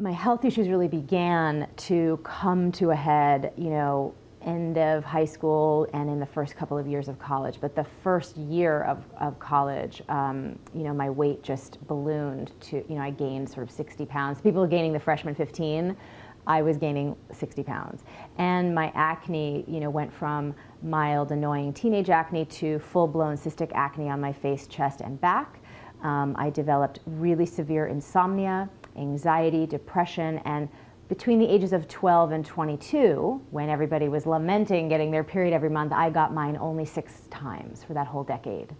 My health issues really began to come to a head, you know, end of high school and in the first couple of years of college. But the first year of, of college, um, you know, my weight just ballooned to, you know, I gained sort of 60 pounds. People are gaining the freshman 15, I was gaining 60 pounds. And my acne, you know, went from mild, annoying teenage acne to full-blown cystic acne on my face, chest, and back. Um, I developed really severe insomnia anxiety, depression, and between the ages of 12 and 22, when everybody was lamenting getting their period every month, I got mine only six times for that whole decade.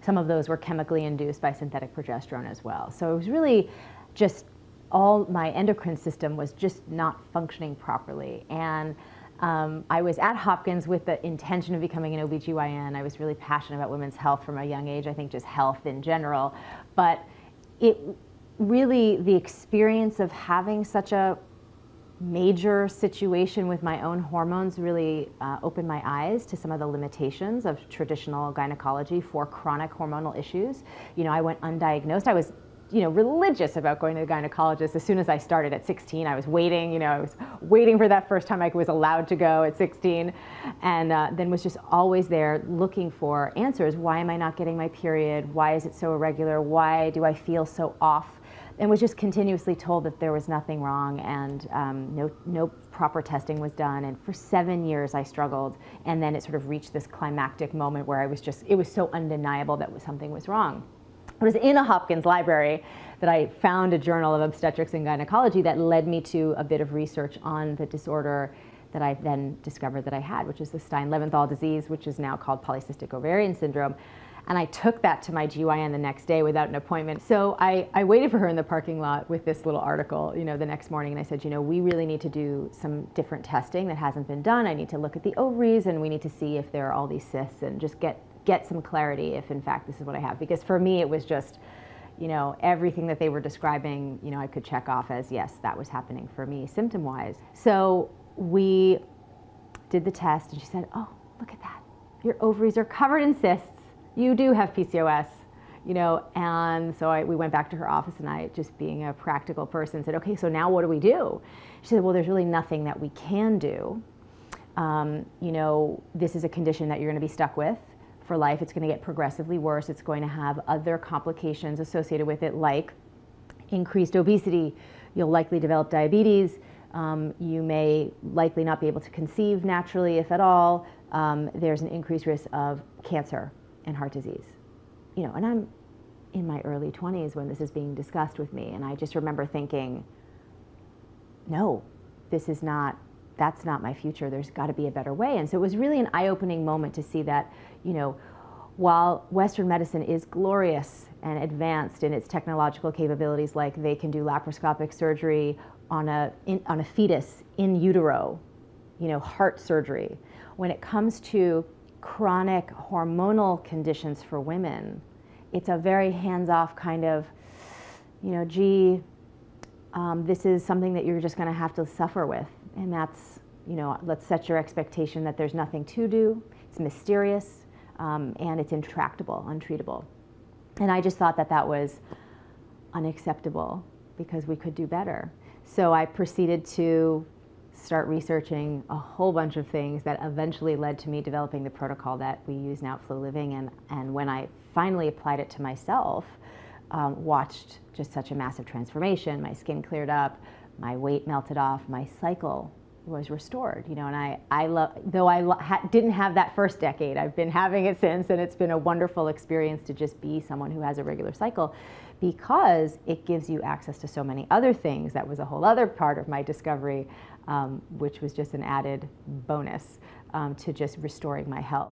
Some of those were chemically induced by synthetic progesterone as well. So it was really just all my endocrine system was just not functioning properly. And um, I was at Hopkins with the intention of becoming an OBGYN. I was really passionate about women's health from a young age, I think just health in general. But it really the experience of having such a major situation with my own hormones really uh, opened my eyes to some of the limitations of traditional gynecology for chronic hormonal issues. You know, I went undiagnosed. I was you know, religious about going to the gynecologist as soon as I started at 16. I was waiting, you know, I was waiting for that first time I was allowed to go at 16 and uh, then was just always there looking for answers. Why am I not getting my period? Why is it so irregular? Why do I feel so off? And was just continuously told that there was nothing wrong and um, no, no proper testing was done. And for seven years I struggled. And then it sort of reached this climactic moment where I was just, it was so undeniable that something was wrong. It was in a Hopkins library that I found a journal of obstetrics and gynecology that led me to a bit of research on the disorder that I then discovered that I had, which is the Stein-Leventhal disease, which is now called polycystic ovarian syndrome. And I took that to my GYN the next day without an appointment. So I, I waited for her in the parking lot with this little article, you know, the next morning. And I said, you know, we really need to do some different testing that hasn't been done. I need to look at the ovaries and we need to see if there are all these cysts and just get, get some clarity if in fact this is what I have. Because for me, it was just, you know, everything that they were describing, you know, I could check off as, yes, that was happening for me symptom-wise. So we did the test and she said, oh, look at that. Your ovaries are covered in cysts you do have PCOS, you know, and so I, we went back to her office and I, just being a practical person, said, okay, so now what do we do? She said, well, there's really nothing that we can do. Um, you know, this is a condition that you're going to be stuck with for life. It's going to get progressively worse. It's going to have other complications associated with it, like increased obesity. You'll likely develop diabetes. Um, you may likely not be able to conceive naturally, if at all. Um, there's an increased risk of cancer and heart disease. You know, and I'm in my early 20s when this is being discussed with me, and I just remember thinking, no, this is not, that's not my future. There's got to be a better way. And so it was really an eye-opening moment to see that, you know, while Western medicine is glorious and advanced in its technological capabilities, like they can do laparoscopic surgery on a, in, on a fetus in utero, you know, heart surgery. When it comes to chronic hormonal conditions for women, it's a very hands-off kind of, you know, gee, um, this is something that you're just going to have to suffer with. And that's, you know, let's set your expectation that there's nothing to do, it's mysterious, um, and it's intractable, untreatable. And I just thought that that was unacceptable because we could do better. So I proceeded to start researching a whole bunch of things that eventually led to me developing the protocol that we use now at FloLiving. And, and when I finally applied it to myself, um, watched just such a massive transformation. My skin cleared up, my weight melted off, my cycle was restored, you know, and I, I love, though I ha didn't have that first decade, I've been having it since, and it's been a wonderful experience to just be someone who has a regular cycle because it gives you access to so many other things. That was a whole other part of my discovery, um, which was just an added bonus um, to just restoring my health.